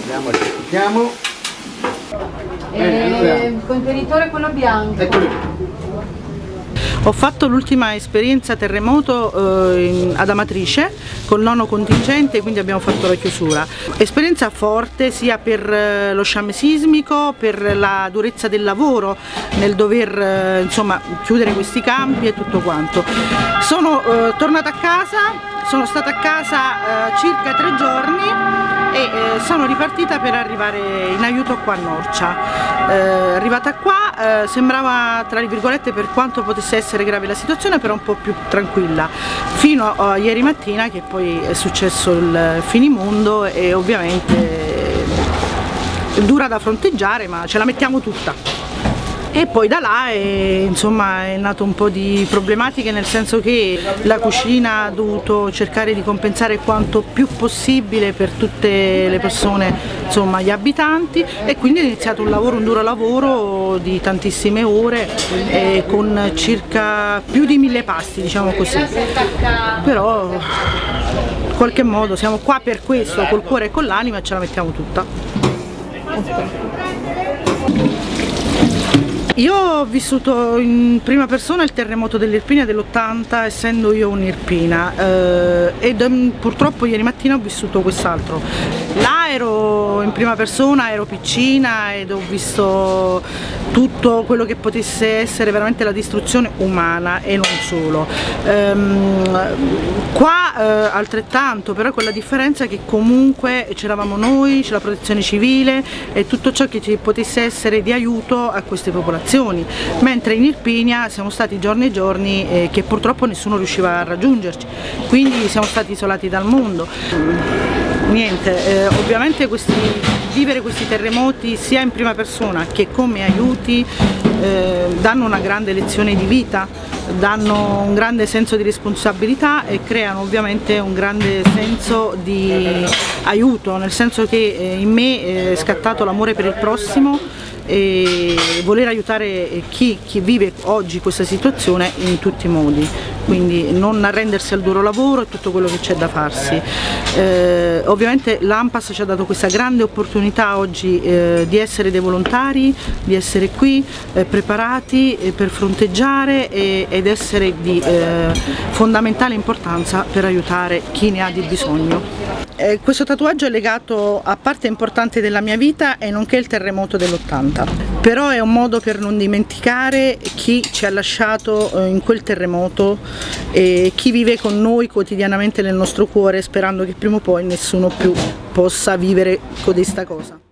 Andiamo, cerchiamo. Bene, allora. Il contenitore quello bianco. Eccolo. Ho fatto l'ultima esperienza terremoto eh, ad Amatrice col nono contingente, quindi abbiamo fatto la chiusura. Esperienza forte sia per eh, lo sciame sismico, per la durezza del lavoro nel dover eh, insomma, chiudere questi campi e tutto quanto. Sono eh, tornata a casa, sono stata a casa eh, circa tre giorni e eh, sono ripartita per arrivare in aiuto qua a Norcia. Eh, arrivata qua eh, sembrava tra virgolette per quanto potesse essere grave la situazione però un po' più tranquilla. Fino a ieri mattina che poi è successo il finimondo e ovviamente dura da fronteggiare ma ce la mettiamo tutta e poi da là è, insomma, è nato un po' di problematiche nel senso che la cucina ha dovuto cercare di compensare quanto più possibile per tutte le persone, insomma gli abitanti e quindi è iniziato un lavoro, un duro lavoro di tantissime ore eh, con circa più di mille pasti diciamo così. Però in qualche modo siamo qua per questo, col cuore e con l'anima ce la mettiamo tutta. Io ho vissuto in prima persona il terremoto dell'Irpinia dell'80 essendo io un'Irpina eh, ed ehm, purtroppo ieri mattina ho vissuto quest'altro. Là in prima persona, ero piccina ed ho visto tutto quello che potesse essere veramente la distruzione umana e non solo. Ehm, qua eh, altrettanto, però con la differenza che comunque c'eravamo noi, c'è la protezione civile e tutto ciò che ci potesse essere di aiuto a queste popolazioni mentre in Irpinia siamo stati giorni e giorni eh, che purtroppo nessuno riusciva a raggiungerci, quindi siamo stati isolati dal mondo. Niente, eh, ovviamente questi, vivere questi terremoti sia in prima persona che come aiuti eh, danno una grande lezione di vita, danno un grande senso di responsabilità e creano ovviamente un grande senso di aiuto, nel senso che eh, in me è scattato l'amore per il prossimo e voler aiutare chi, chi vive oggi questa situazione in tutti i modi, quindi non arrendersi al duro lavoro e tutto quello che c'è da farsi. Eh, ovviamente l'AMPAS ci ha dato questa grande opportunità oggi eh, di essere dei volontari, di essere qui eh, preparati eh, per fronteggiare e- ed essere di eh, fondamentale importanza per aiutare chi ne ha di bisogno. Eh, questo tatuaggio è legato a parte importante della mia vita e nonché il terremoto dell'80 però è un modo per non dimenticare chi ci ha lasciato eh, in quel terremoto e chi vive con noi quotidianamente nel nostro cuore sperando che prima o poi nessuno più possa vivere codesta cosa